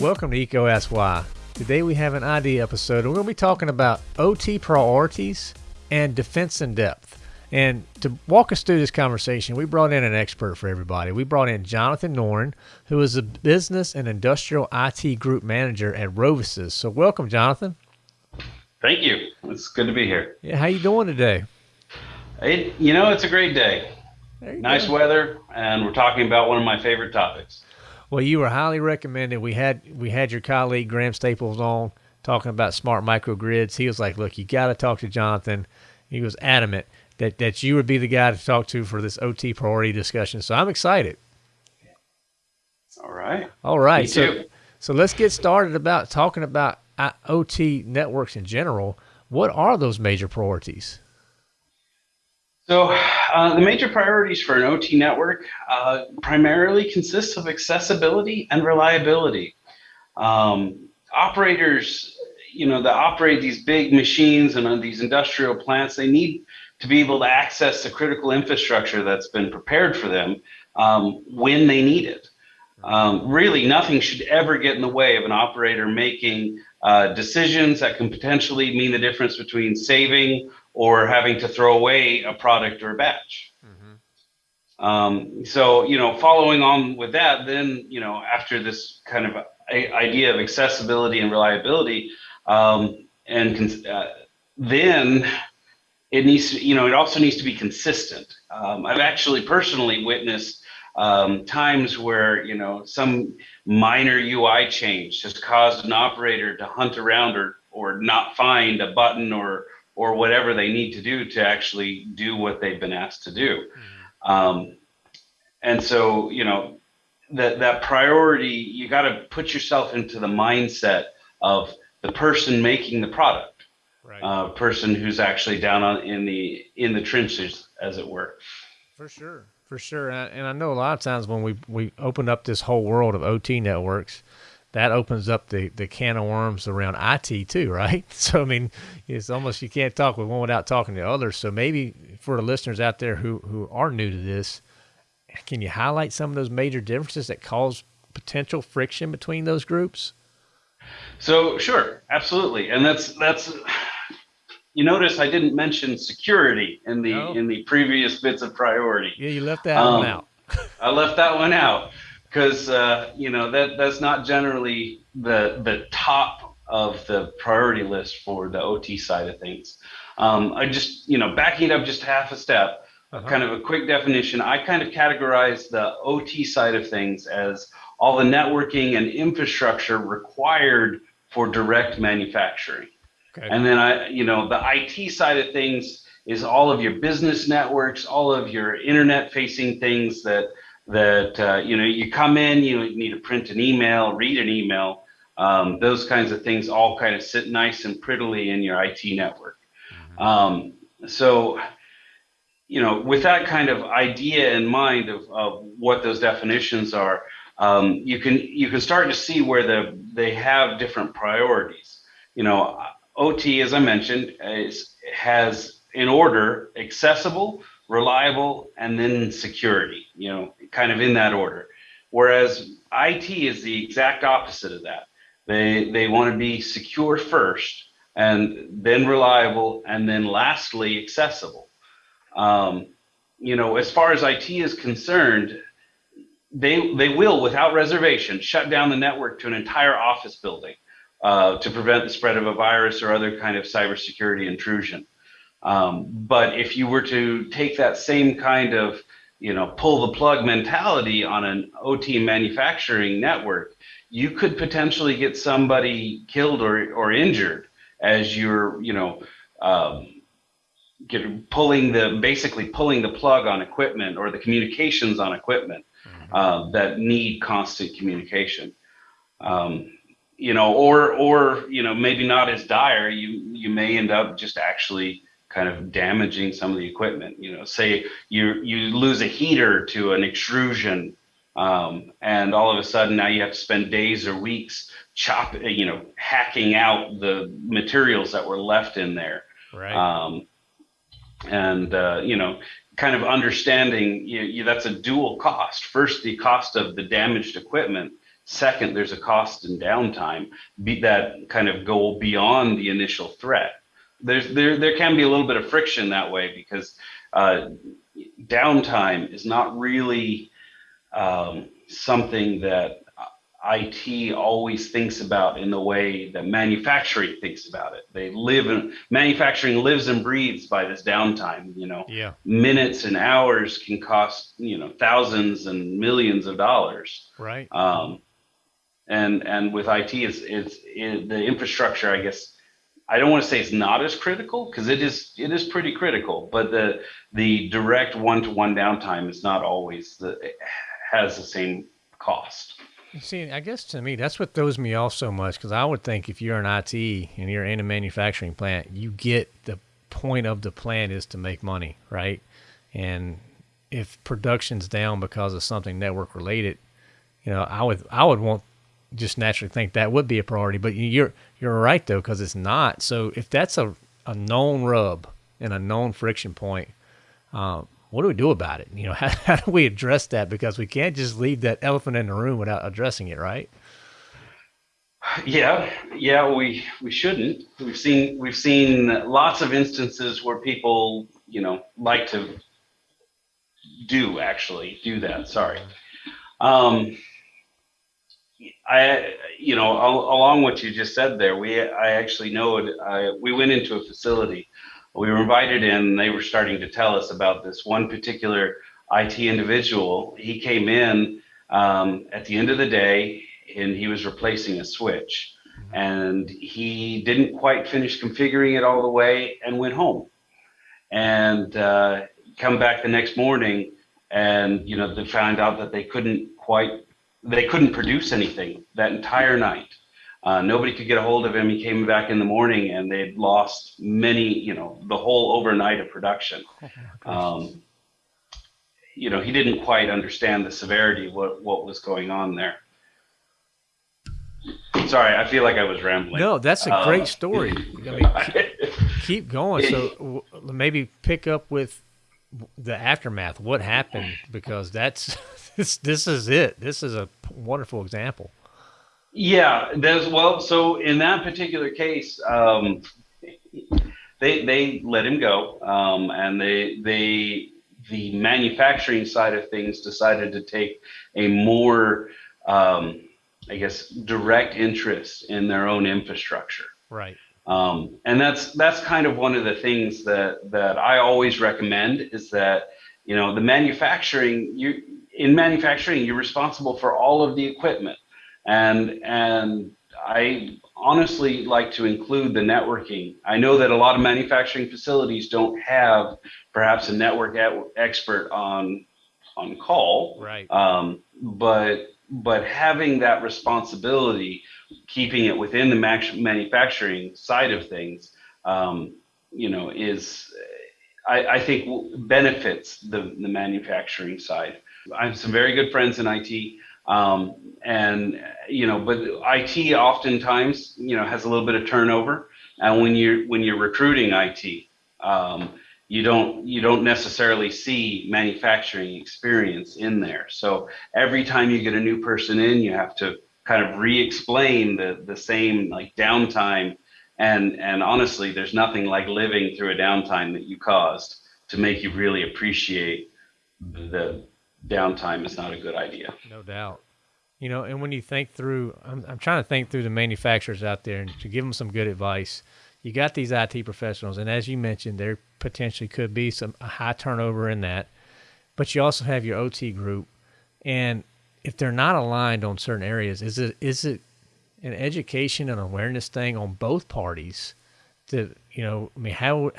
Welcome to EECO Ask Why. Today we have an ID episode and we're going to be talking about OT priorities and defense in depth. And to walk us through this conversation, we brought in an expert for everybody. We brought in Jonathan Noren, who is a business and industrial IT group manager at RoviSys. So welcome, Jonathan. Thank you. It's good to be here. Yeah, how you doing today? It, you know, it's a great day. Nice go. weather, and we're talking about one of my favorite topics. Well, you were highly recommended. We had we had your colleague Graham Staples on talking about smart microgrids. He was like, "Look, you got to talk to Jonathan." He was adamant that that you would be the guy to talk to for this OT priority discussion. So I'm excited. All right. All right. Me so too. so let's get started about talking about uh, OT networks in general. What are those major priorities? So uh, the major priorities for an OT network uh, primarily consists of accessibility and reliability. Um, operators, you know, that operate these big machines and uh, these industrial plants, they need to be able to access the critical infrastructure that's been prepared for them um, when they need it. Um, really, nothing should ever get in the way of an operator making uh, decisions that can potentially mean the difference between saving or having to throw away a product or a batch. Mm-hmm. Um, so, you know, following on with that, then, you know, after this kind of idea of accessibility and reliability, um, and uh, then it needs to, you know, it also needs to be consistent. Um, I've actually personally witnessed um, times where you know some minor UI change has caused an operator to hunt around or or not find a button or or whatever they need to do to actually do what they've been asked to do. Mm-hmm. Um, and so, you know, that that priority, you got to put yourself into the mindset of the person making the product, right. uh, person who's actually down on in the in the trenches, as it were. For sure, for sure, and I, and I know a lot of times when we we open up this whole world of OT networks, that opens up the, the can of worms around IT too, right? So I mean, it's almost you can't talk with one without talking to others. So maybe for the listeners out there who who are new to this, can you highlight some of those major differences that cause potential friction between those groups? So sure, absolutely, and that's that's. You notice I didn't mention security in the no. in the previous bits of priority. Yeah, you left that um, one out. I left that one out because uh, you know that that's not generally the the top of the priority list for the OT side of things. Um, I just you know backing it up just half a step, uh-huh. kind of a quick definition. I kind of categorize the OT side of things as all the networking and infrastructure required for direct manufacturing. Okay. And then I, you know, the IT side of things is all of your business networks, all of your internet facing things that that uh, you know you come in you need to print an email read an email um, those kinds of things all kind of sit nice and prettily in your IT network. Mm-hmm. um, so you know with that kind of idea in mind of, of what those definitions are um, you can you can start to see where the they have different priorities. You know OT as I mentioned is, has in order accessible reliable, and then security, you know, kind of in that order. Whereas IT is the exact opposite of that. They, they want to be secure first, and then reliable, and then lastly, accessible. Um, you know, as far as IT is concerned, they, they will, without reservation, shut down the network to an entire office building uh, to prevent the spread of a virus or other kind of cybersecurity intrusion. Um, but if you were to take that same kind of, you know, pull the plug mentality on an OT manufacturing network, you could potentially get somebody killed or, or injured as you're, you know, um, get, pulling the basically pulling the plug on equipment or the communications on equipment mm-hmm. uh, that need constant communication. Um, you know, or or you know, maybe not as dire. You you may end up just actually kind of damaging some of the equipment. You know, say you you lose a heater to an extrusion, um, and all of a sudden now you have to spend days or weeks chop, you know, hacking out the materials that were left in there. Right. Um, and uh, you know, kind of understanding you, you, that's a dual cost. First, the cost of the damaged equipment. Second, there's a cost in downtime be, that kind of go beyond the initial threat. There's there there can be a little bit of friction that way because uh, downtime is not really um, something that IT always thinks about in the way that manufacturing thinks about it. They live in manufacturing lives and breathes by this downtime. You know, yeah. minutes and hours can cost you know thousands and millions of dollars. Right. Um, and and with IT, it's it's it, the infrastructure. I guess I don't want to say it's not as critical because it is it is pretty critical, but the the direct one to one downtime is not always the has the same cost. See, I guess to me, that's what throws me off so much because I would think if you're an IT and you're in a manufacturing plant, you get the point of the plant is to make money, right? And if production's down because of something network related, you know, I would I would want just naturally think that would be a priority. But you're you're right though because it's not. So if that's a a known rub and a known friction point, um, what do we do about it? You know, how, how do we address that? Because we can't just leave that elephant in the room without addressing it, right? Yeah, yeah, we we shouldn't. We've seen we've seen lots of instances where people, you know, like to do actually do that. Sorry. Um, I, you know, along what you just said there, we I actually know it. I, we went into a facility we were invited in. They were starting to tell us about this one particular IT individual. He came in um, at the end of the day and he was replacing a switch. And he didn't quite finish configuring it all the way and went home. And uh, come back the next morning and you know they found out that they couldn't quite they couldn't produce anything that entire night uh, nobody could get a hold of him. He came back in the morning and they'd lost many, you know, the whole overnight of production. Oh um, you know, he didn't quite understand the severity of what, what was going on there. Sorry, I feel like I was rambling. No, that's a great um, story. I mean, keep, keep going. So maybe pick up with the aftermath. What happened? Because that's this. This is it. This is a wonderful example. Yeah, there's well. So in that particular case, um, they they let him go, um, and they they the manufacturing side of things decided to take a more, um, I guess, direct interest in their own infrastructure. Right. Um, and that's that's kind of one of the things that that I always recommend is that you know the manufacturing you in manufacturing you're responsible for all of the equipment and and I honestly like to include the networking. I know that a lot of manufacturing facilities don't have perhaps a network expert on on call, right? Um, but but having that responsibility, keeping it within the manufacturing side of things, um, you know, is I, I think benefits the the manufacturing side. I have some very good friends in IT. Um, and you know, but IT oftentimes you know has a little bit of turnover, and when you're when you're recruiting IT, um, you don't you don't necessarily see manufacturing experience in there. So every time you get a new person in, you have to kind of re-explain the the same like downtime. And and honestly, there's nothing like living through a downtime that you caused to make you really appreciate the downtime is not a good idea. No doubt. You know, and when you think through, I'm, I'm trying to think through the manufacturers out there and to give them some good advice. You got these IT professionals, and as you mentioned, there potentially could be some high turnover in that. But you also have your OT group, and if they're not aligned on certain areas, is it is it an education and awareness thing on both parties? To you know, I mean, how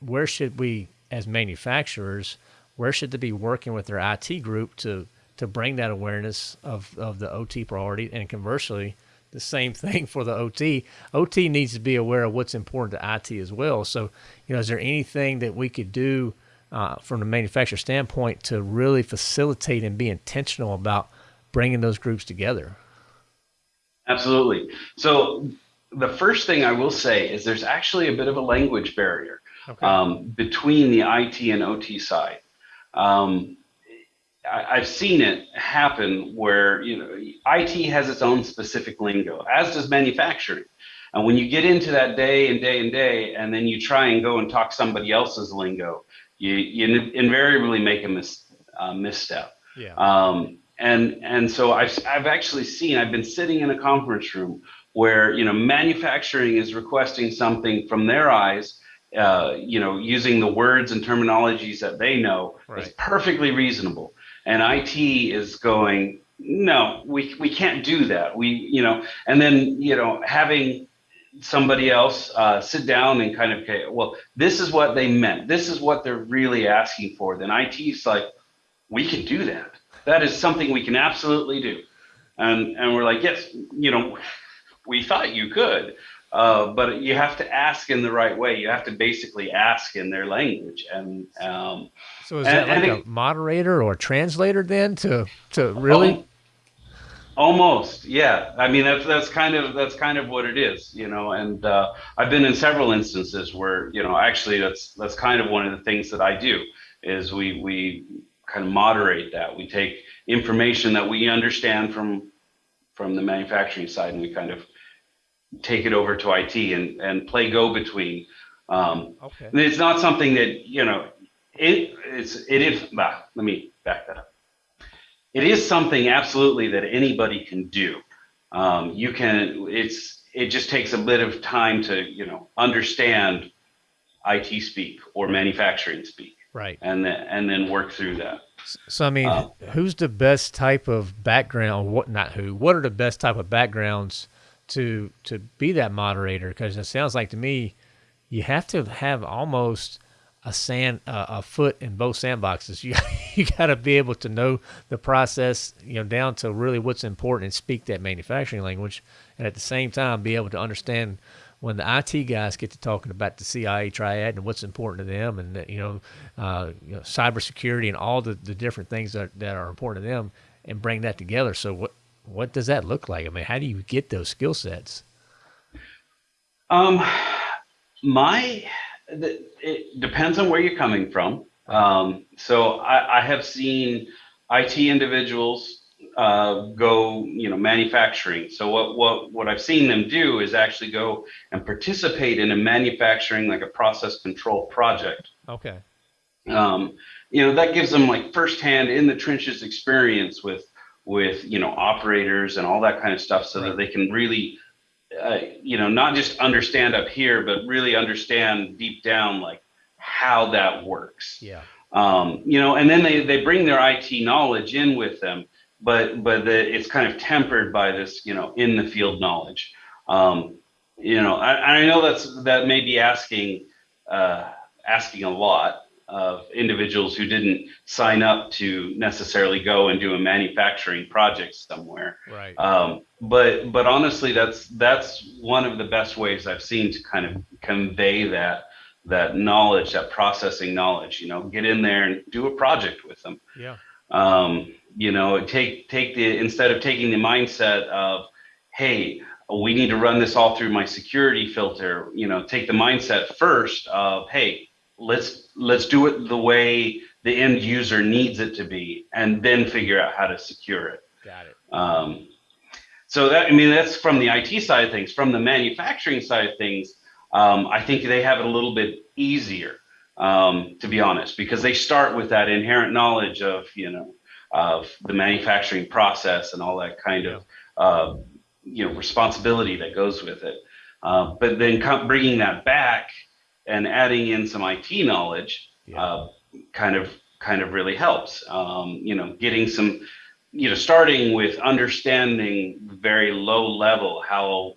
where should we as manufacturers where should they be working with their IT group to to bring that awareness of, of the OT priority and conversely the same thing for the OT. OT needs to be aware of what's important to IT as well. So, you know, is there anything that we could do uh, from the manufacturer standpoint to really facilitate and be intentional about bringing those groups together? Absolutely. So, the first thing I will say is there's actually a bit of a language barrier okay. um, between the IT and OT side. um, I, have seen it happen where you know IT has its own specific lingo, as does manufacturing. And when you get into that day and day and day, and then you try and go and talk somebody else's lingo, you, you invariably make a mis, uh, misstep. Yeah. Um, and and so I've I've actually seen I've been sitting in a conference room where you know manufacturing is requesting something from their eyes, uh, you know, using the words and terminologies that they know right. is perfectly reasonable, and IT is going no, we we can't do that. We you know, and then you know having somebody else uh, sit down and kind of okay, well, this is what they meant. This is what they're really asking for. Then IT's like, we can do that. That is something we can absolutely do. And and we're like, yes, you know, we thought you could. Uh, but you have to ask in the right way. You have to basically ask in their language, and um, so is and, that like a moderator or translator then to to really? Almost, yeah. I mean, that's that's kind of that's kind of what it is, you know. And uh, I've been in several instances where, you know, actually that's that's kind of one of the things that I do is we we kind of moderate that. We take information that we understand from from the manufacturing side, and we kind of take it over to IT and and play go between. Um, okay. It's not something that you know. It it's it is. Bah, let me back that up it is something absolutely that anybody can do. Um, you can, it's, it just takes a bit of time to, you know, understand IT speak or manufacturing speak. Right. And then, and then work through that. So, I mean, uh, who's the best type of background? What, not who, what are the best type of backgrounds to, to be that moderator? Cause it sounds like to me, you have to have almost a sand uh, a foot in both sandboxes. You you got to be able to know the process, you know, down to really what's important and speak that manufacturing language, and at the same time be able to understand when the IT guys get to talking about the CIA triad and what's important to them, and you know, uh, you know cybersecurity and all the, the different things that that are important to them, and bring that together. So what what does that look like? I mean, how do you get those skill sets? Um, my it depends on where you're coming from. Um, so I, I, have seen IT individuals uh, go, you know, manufacturing. So what what what I've seen them do is actually go and participate in a manufacturing like a process control project. Okay. Um, you know that gives them like firsthand in the trenches experience with with you know operators and all that kind of stuff, so right. that they can really uh, you know, not just understand up here, but really understand deep down like how that works. Yeah. Um, you know, and then they, they bring their IT knowledge in with them, but but the, it's kind of tempered by this, you know, in the field knowledge. Um, you know, I, I know that's that may be asking uh, asking a lot, of individuals who didn't sign up to necessarily go and do a manufacturing project somewhere. Right. Um, but but honestly, that's that's one of the best ways I've seen to kind of convey that that knowledge, that processing knowledge. You know, get in there and do a project with them. Yeah. Um, you know, take take the instead of taking the mindset of, hey, we need to run this all through my security filter. You know, take the mindset first of, hey, let's let's do it the way the end user needs it to be and then figure out how to secure it got it um, so that i mean that's from the it side of things from the manufacturing side of things um, i think they have it a little bit easier um, to be honest because they start with that inherent knowledge of you know of the manufacturing process and all that kind of uh, you know responsibility that goes with it uh, but then bringing that back and adding in some IT knowledge yeah. uh, kind of kind of really helps. Um, you know, getting some, you know, starting with understanding very low level how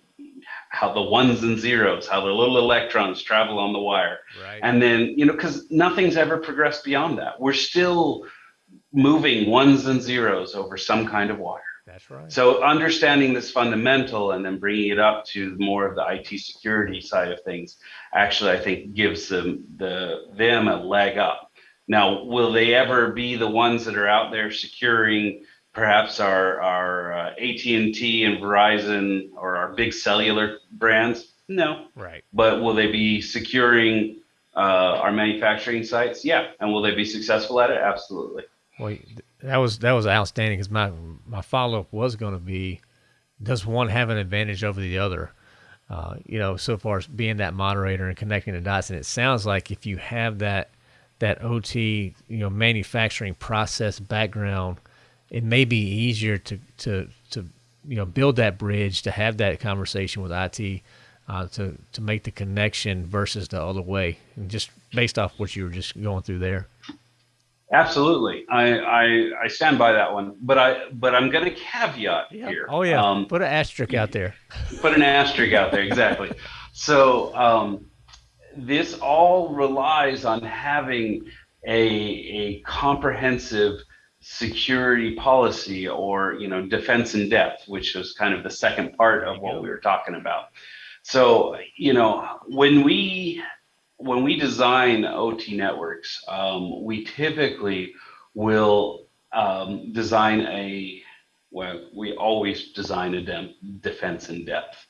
how the ones and zeros, how the little electrons travel on the wire, right. and then you know, because nothing's ever progressed beyond that. We're still moving ones and zeros over some kind of wire. That's right. So understanding this fundamental and then bringing it up to more of the IT security side of things, actually, I think gives them the them a leg up. Now, will they ever be the ones that are out there securing perhaps our our uh, AT&T and Verizon or our big cellular brands? No. Right. But will they be securing uh, our manufacturing sites? Yeah. And will they be successful at it? Absolutely. Well, that was that was outstanding because my my follow up was going to be, does one have an advantage over the other? Uh, you know, so far as being that moderator and connecting the dots, and it sounds like if you have that that OT, you know, manufacturing process background, it may be easier to to to you know build that bridge to have that conversation with IT uh, to to make the connection versus the other way, and just based off what you were just going through there. Absolutely, I, I, I stand by that one, but I but I'm going to caveat yeah. here. Oh yeah, um, put an asterisk out there. Put an asterisk out there, exactly. so um, this all relies on having a a comprehensive security policy or you know defense in depth, which was kind of the second part of what we were talking about. So you know when we when we design OT networks, um, we typically will um, design a, well, we always design a de defense in depth.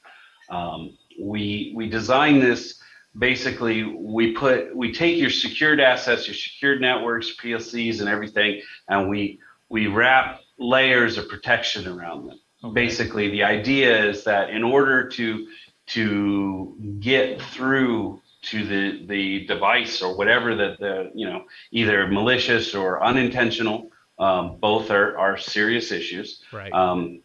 Um, we, we design this basically we put we take your secured assets your secured networks plcs and everything and we we wrap layers of protection around them okay. basically the idea is that in order to to get through to the the device or whatever that the you know either malicious or unintentional um, both are are serious issues. Right. Um,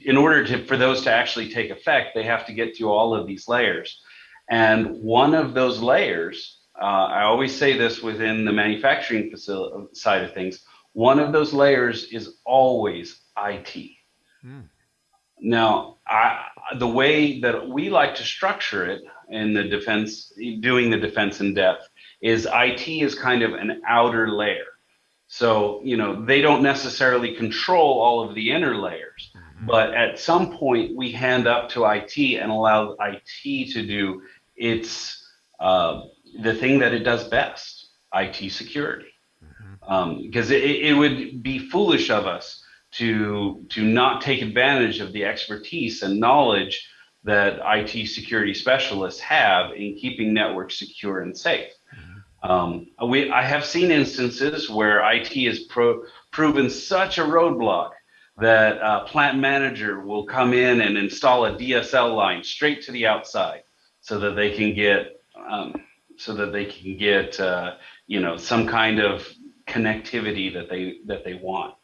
in order to for those to actually take effect they have to get through all of these layers. And one of those layers uh, i always say this within the manufacturing facility side of things one of those layers is always it hmm. now I, the way that we like to structure it in the defense, doing the defense in depth, is IT is kind of an outer layer. So, you know, they don't necessarily control all of the inner layers, mm-hmm. but at some point we hand up to IT and allow IT to do its, uh, the thing that it does best, IT security. Mm-hmm. Um, because it, it would be foolish of us to, to not take advantage of the expertise and knowledge that IT security specialists have in keeping networks secure and safe. Mm-hmm. Um, we, I have seen instances where IT has pro, proven such a roadblock that a plant manager will come in and install a DSL line straight to the outside so that they can get um, so that they can get uh, you know some kind of connectivity that they that they want.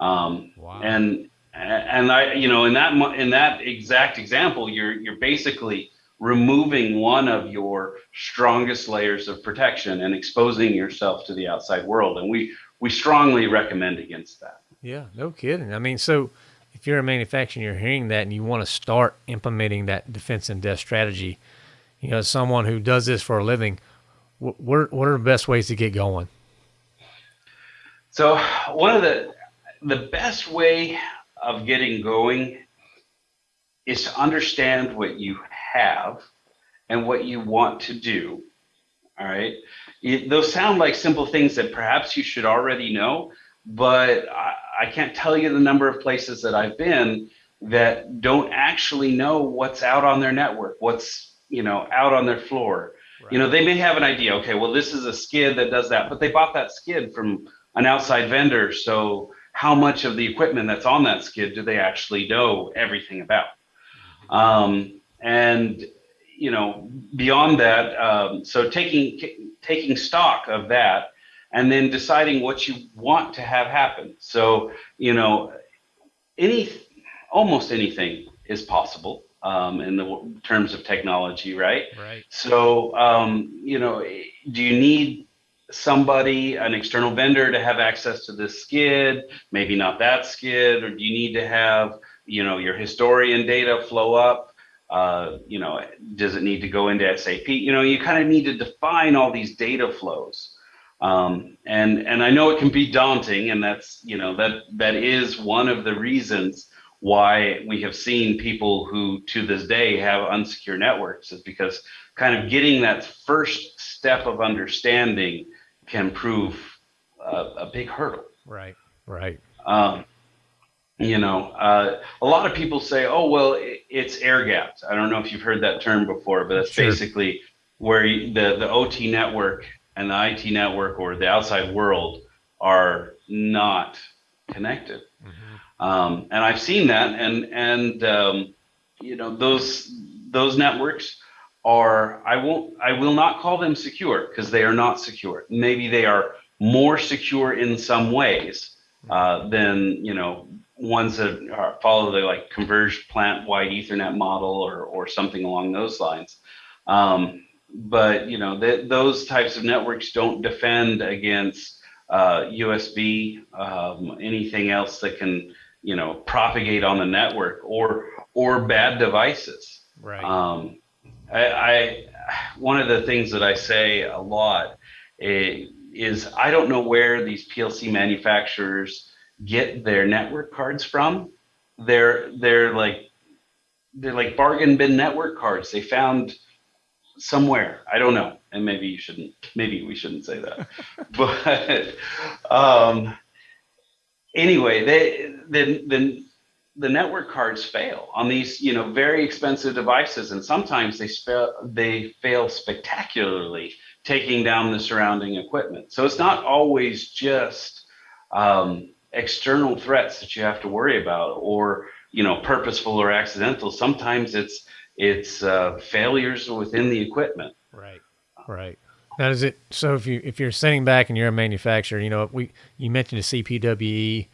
Um, wow. And and I, you know, in that in that exact example, you're you're basically removing one of your strongest layers of protection and exposing yourself to the outside world. And we we strongly recommend against that. Yeah, no kidding. I mean, so if you're a manufacturer, you're hearing that, and you want to start implementing that defense in depth strategy, you know, someone who does this for a living, what what are the best ways to get going? So one of the the best way of getting going is to understand what you have and what you want to do. All right. It, those sound like simple things that perhaps you should already know, but I, I can't tell you the number of places that I've been that don't actually know what's out on their network, what's you know out on their floor. Right. You know, they may have an idea. Okay, well, this is a skid that does that, but they bought that skid from an outside vendor, so how much of the equipment that's on that skid do they actually know everything about? Um, and you know, beyond that, um, so taking taking stock of that, and then deciding what you want to have happen. So you know, any almost anything is possible um, in the terms of technology, right? Right. So um, you know, do you need somebody, an external vendor to have access to this skid, maybe not that skid, or do you need to have, you know, your historian data flow up? Uh, you know, does it need to go into SAP? You know, you kind of need to define all these data flows. Um, and and I know it can be daunting, and that's you know that that is one of the reasons why we have seen people who to this day have unsecure networks is because kind of getting that first step of understanding can prove a, a big hurdle. Right, right. Um, you know, uh, a lot of people say, "Oh, well, it, it's air gapped." I don't know if you've heard that term before, but that's sure. basically where the the OT network and the IT network or the outside world are not connected. Mm-hmm. Um, and I've seen that, and and um, you know those those networks are I won't I will not call them secure because they are not secure. Maybe they are more secure in some ways uh, than you know ones that are, follow the like converged plant wide Ethernet model or or something along those lines. Um, but you know th- those types of networks don't defend against uh, USB, um, anything else that can you know propagate on the network or or bad devices. Right. Um, I, I, one of the things that I say a lot eh, is I don't know where these PLC manufacturers get their network cards from. They're they're like they're like bargain bin network cards. They found somewhere. I don't know, and maybe you shouldn't. Maybe we shouldn't say that. but um, anyway, they the the the network cards fail on these you know very expensive devices, and sometimes they fail they fail spectacularly, taking down the surrounding equipment. So it's not always just um, external threats that you have to worry about, or you know purposeful or accidental. Sometimes it's it's uh, failures within the equipment. Right. Right. Now, is it so? If you if you're sitting back and you're a manufacturer, you know, we you mentioned the CPWE.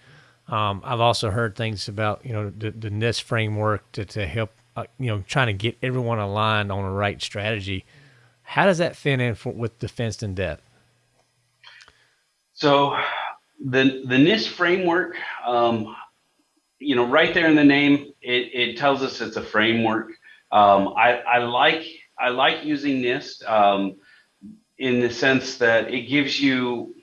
Um, I've also heard things about you know the, the NIST framework to to help uh, you know trying to get everyone aligned on the right strategy. How does that fit in for, with defense in depth? So, the the NIST framework, um, you know, right there in the name, it, it tells us it's a framework. Um, I, I, like I like using NIST um, in the sense that it gives you,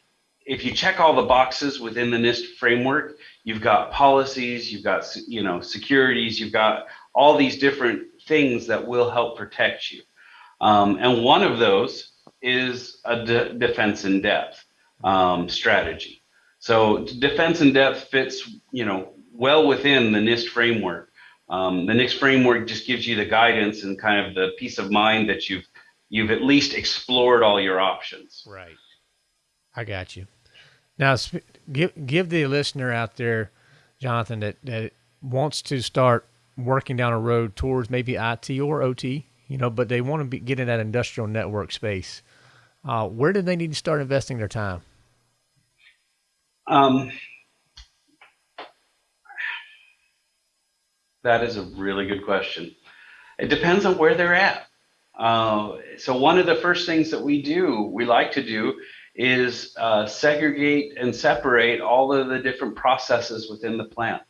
if you check all the boxes within the NIST framework, you've got policies, you've got you know securities, you've got all these different things that will help protect you. Um, and one of those is a de- defense in depth um, strategy. So defense in depth fits you know well within the NIST framework. Um, the NIST framework just gives you the guidance and kind of the peace of mind that you've you've at least explored all your options. Right. I got you. Now, give give the listener out there, Jonathan, that that wants to start working down a road towards maybe IT or OT, you know, but they want to be, get in that industrial network space. Uh, where do they need to start investing their time? Um, That is a really good question. It depends on where they're at. Uh, so one of the first things that we do, we like to do, is uh, segregate and separate all of the different processes within the plant.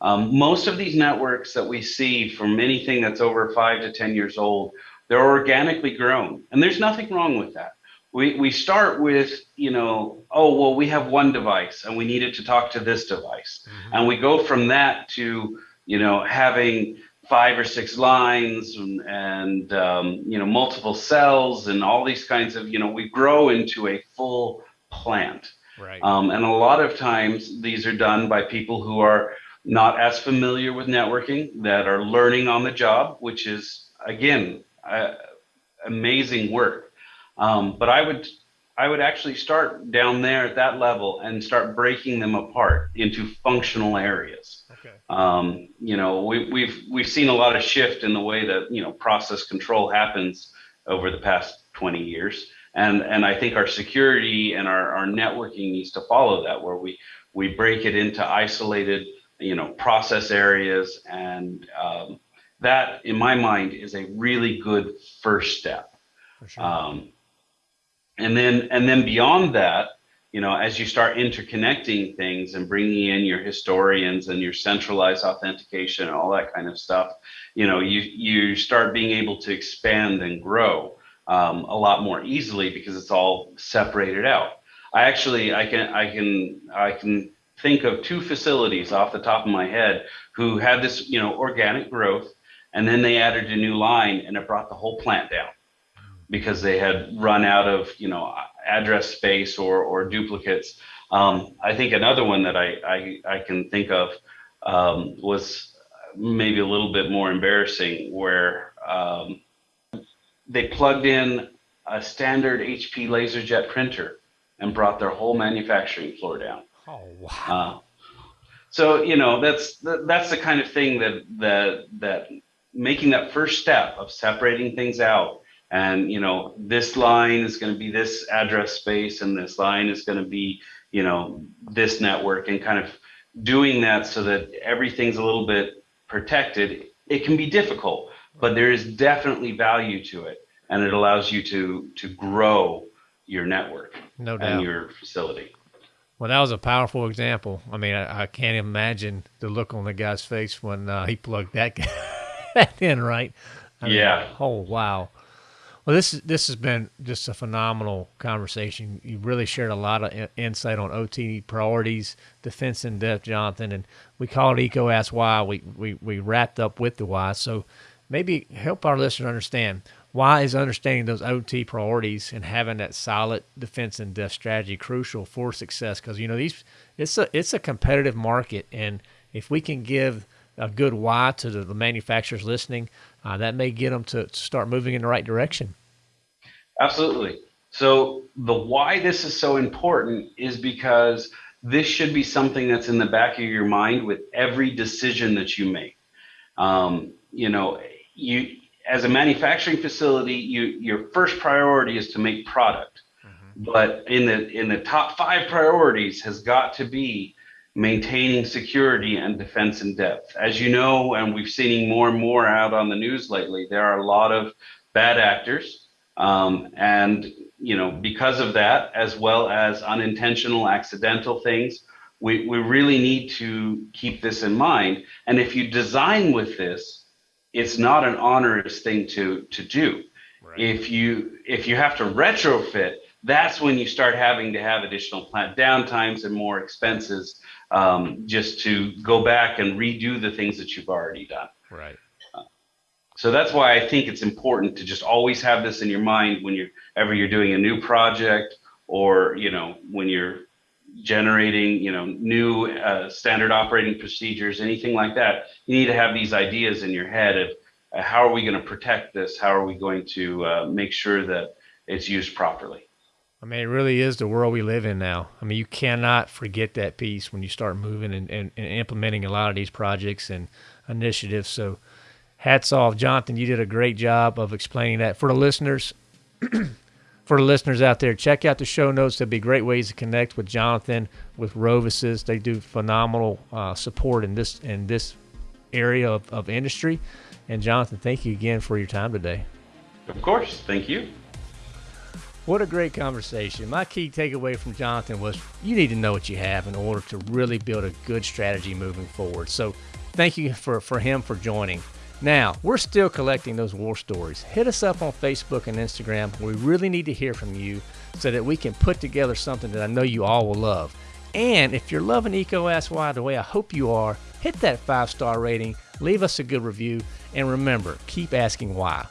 Um, most of these networks that we see from anything that's over five to 10 years old, they're organically grown. And there's nothing wrong with that. We, we start with, you know, oh, well, we have one device and we need it to talk to this device. Mm-hmm. And we go from that to, you know, having five or six lines and, and um, you know multiple cells and all these kinds of you know we grow into a full plant. Right. Um, and a lot of times these are done by people who are not as familiar with networking that are learning on the job which is again uh, amazing work. Um, but i would i would actually start down there at that level and start breaking them apart into functional areas Okay. Um, you know, we, we've we've seen a lot of shift in the way that you know process control happens over the past 20 years, and and I think our security and our, our networking needs to follow that, where we we break it into isolated you know process areas, and um, that in my mind is a really good first step. Sure. Um, and then and then beyond that you know, as you start interconnecting things and bringing in your historians and your centralized authentication and all that kind of stuff, you know, you you start being able to expand and grow um, a lot more easily because it's all separated out. I actually I can I can I can think of two facilities off the top of my head who had this you know organic growth and then they added a new line and it brought the whole plant down because they had run out of you know address space or or duplicates. Um, I think another one that I I, I can think of um, was maybe a little bit more embarrassing, where um, they plugged in a standard HP LaserJet printer and brought their whole manufacturing floor down. Oh wow! Uh, so you know that's that's the kind of thing that that that making that first step of separating things out and you know this line is going to be this address space and this line is going to be you know this network and kind of doing that so that everything's a little bit protected it can be difficult but there is definitely value to it and it allows you to to grow your network no doubt. and your facility well, that was a powerful example. I mean, I, I can't imagine the look on the guy's face when uh, he plugged that guy in, right? I mean, yeah. Oh, wow. Well, this this has been just a phenomenal conversation. You really shared a lot of insight on OT priorities, defense in depth, Jonathan, and we call it EECO Ask Why. We, we we wrapped up with the why. So maybe help our listeners understand why is understanding those OT priorities and having that solid defense in depth strategy crucial for success? Because you know these, it's a it's a competitive market, and if we can give a good why to the, the manufacturers listening, uh, that may get them to, start moving in the right direction. Absolutely. So the why this is so important is because this should be something that's in the back of your mind with every decision that you make. Um, you know, you as a manufacturing facility, you, your first priority is to make product. Mm-hmm. But in the in the top five priorities has got to be maintaining security and defense in depth. As you know, and we've seen more and more out on the news lately, there are a lot of bad actors. Um, and you know, because of that, as well as unintentional, accidental things, we, we really need to keep this in mind. And if you design with this, it's not an onerous thing to to do. Right. If you if you have to retrofit, that's when you start having to have additional plant downtimes and more expenses um, just to go back and redo the things that you've already done. Right. Uh, so that's why I think it's important to just always have this in your mind when you're ever you're doing a new project or you know when you're generating, you know, new uh, standard operating procedures, anything like that, you need to have these ideas in your head of uh, how are we going to protect this? How are we going to uh, make sure that it's used properly? I mean, it really is the world we live in now. I mean, you cannot forget that piece when you start moving and, and, and implementing a lot of these projects and initiatives. So, hats off, Jonathan. You did a great job of explaining that for the listeners. for the listeners out there, check out the show notes. There'll be great ways to connect with Jonathan, with RoviSys. They do phenomenal uh, support in this in this area of, of industry. And Jonathan, thank you again for your time today. Of course, thank you. What a great conversation. My key takeaway from Jonathan was you need to know what you have in order to really build a good strategy moving forward. So thank you for, for him for joining. Now, we're still collecting those war stories. Hit us up on Facebook and Instagram. We really need to hear from you so that we can put together something that I know you all will love. And if you're loving EECO Ask Why the way I hope you are, hit that five star rating, leave us a good review, and remember, keep asking why.